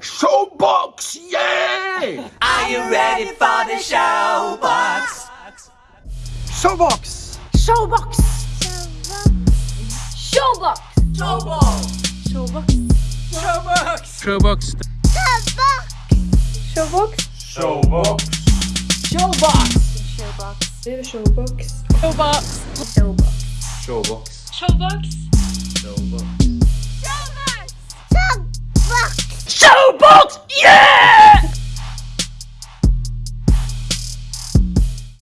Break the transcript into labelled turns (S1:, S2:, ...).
S1: Showbox, yeah!
S2: Are you ready for the showbox?
S1: Showbox!
S3: Showbox! Showbox!
S2: Showbox!
S3: Showbox!
S2: Showbox!
S4: Showbox.
S3: Showbox!
S1: Showbox!
S3: Showbox! Showbox! Showbox. Showbox! Showbox.
S1: Showbox.
S3: Showbox!
S1: Showbox.
S3: Showbox! Yeah!